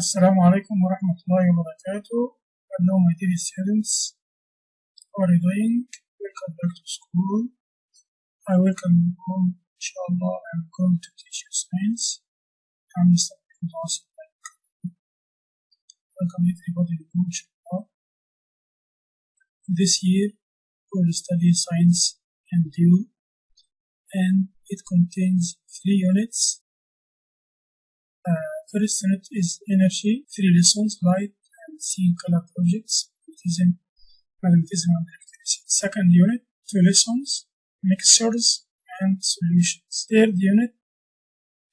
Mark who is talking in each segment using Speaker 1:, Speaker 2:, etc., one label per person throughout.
Speaker 1: Assalamu alaikum wa rahmatullahi wa barakatuh. Hello, my dear students. How are you doing? Welcome back to school. I welcome you home. Inshallah, I'm going to teach you science. I'm Mr. Dawson. Welcome everybody to inshallah. This year, we'll study science and you, and it contains three units. Uh, first unit is energy, three lessons, light and seeing color projects, magnetism, magnetism and electricity. Second unit, two lessons, mixtures and solutions. Third unit,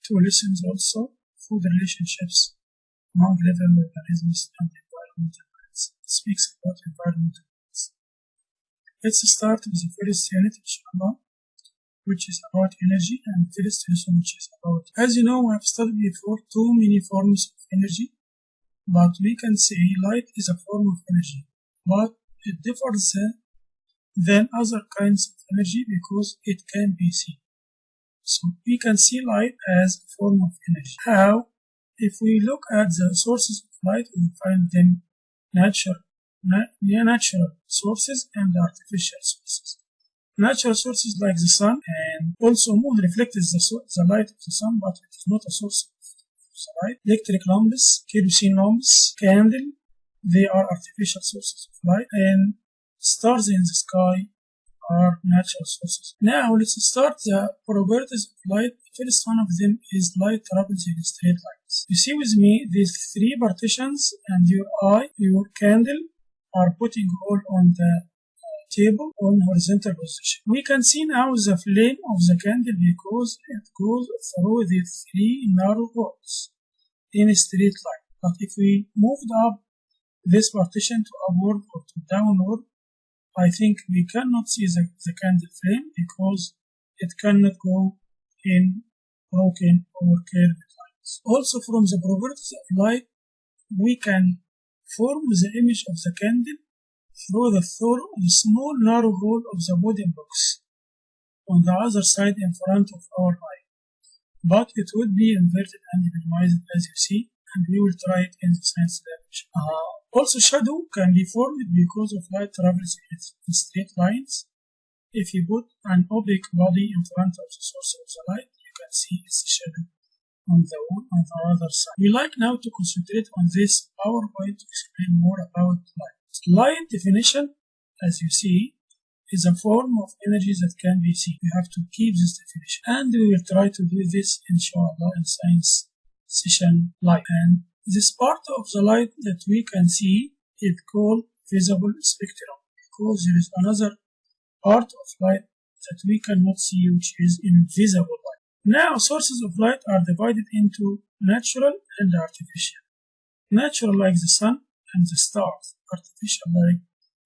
Speaker 1: two lessons also, food relationships among living organisms and environmental plants. It speaks about environmental plants. Let's start with the first unit, inshallah which is about energy, and first lesson, which is about. As you know, we have studied before too many forms of energy, but we can say light is a form of energy, but it differs uh, than other kinds of energy because it can be seen. So we can see light as a form of energy. How? If we look at the sources of light, we find them natural, na- natural sources and artificial sources. Natural sources like the sun and also moon reflects the, the light of the sun, but it is not a source of the light. Electric lamps, kerosene lamps, candle, they are artificial sources of light, and stars in the sky are natural sources. Now let's start the properties of light. First one of them is light travels in straight lines. You see with me these three partitions and your eye, your candle are putting all on the table on horizontal position. We can see now the flame of the candle because it goes through the three narrow holes in a straight line. But if we moved up this partition to upward or to downward, I think we cannot see the, the candle flame because it cannot go in broken or curved lines. Also from the properties of light, we can form the image of the candle through the through the small narrow hole of the body box on the other side in front of our eye. But it would be inverted and minimized as you see, and we will try it in the science lab. Uh, also, shadow can be formed because of light travels in straight lines. If you put an opaque body in front of the source of the light, you can see its shadow on the wall on the other side. We like now to concentrate on this PowerPoint to explain more about light. Light definition, as you see, is a form of energy that can be seen. We have to keep this definition. And we will try to do this, inshallah, in science session light. And this part of the light that we can see is called visible spectrum because there is another part of light that we cannot see, which is invisible light. Now, sources of light are divided into natural and artificial. Natural, like the sun and the stars, artificial,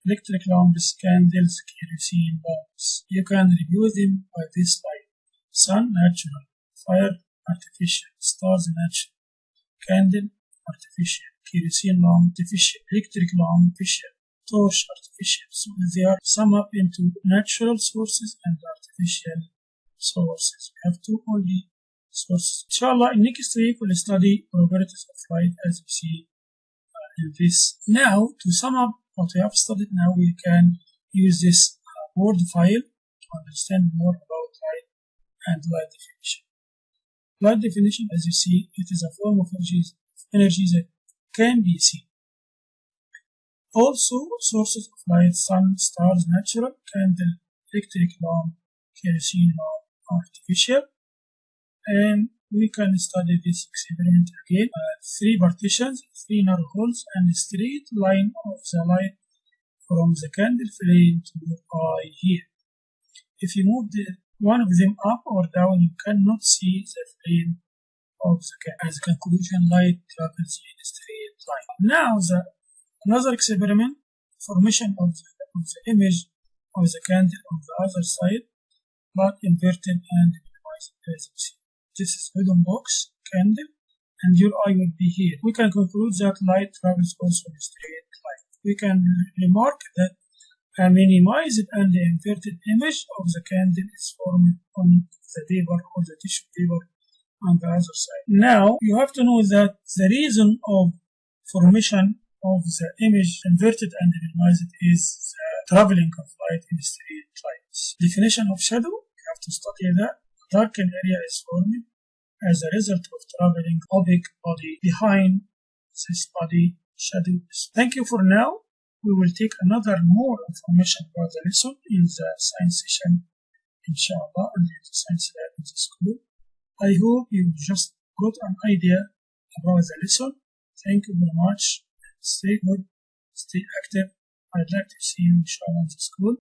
Speaker 1: electric lamps, candles, kerosene bulbs. You can review them by this light. Sun, natural. Fire, artificial. Stars, natural. Candle, artificial. Kerosene lamp, artificial. Electric lamp, artificial. Torch, artificial. So they are summed up into natural sources and artificial sources. We have two only sources. Inshallah, in next week we'll study properties of light as you see in this. Now, to sum up what we have studied now, we can use this uh, word file to understand more about light and light definition. Light definition, as you see, it is a form of energy, energy that can be seen. Also, sources of light, sun, stars, natural, candle, electric lamp, kerosene lamp, artificial. And we can study this experiment again. Uh, three partitions, three narrow holes, and a straight line of the light from the candle flame to your eye here. If you move the, one of them up or down, you cannot see the flame of the candle. As a conclusion, light travels in a straight line. Now, the another experiment, formation of the, of the image of the candle on the other side, but inverted and minimized as you see. This is hidden box, candle, and your eye will be here. We can conclude that light travels also in straight line. We can remark that a minimized and inverted image of the candle is formed on the paper or the tissue paper on the other side. Now you have to know that the reason of formation of the image inverted and minimized is the traveling of light in straight lines. Definition of shadow, you have to study that. Darkened area is formed as a result of traveling opaque body behind this body shadow. Thank you for now. We will take another more information about the lesson in the science session, inshallah, and in the science lab in the school. I hope you just got an idea about the lesson. Thank you very much. Stay good, stay active. I'd like to see you inshallah in the school.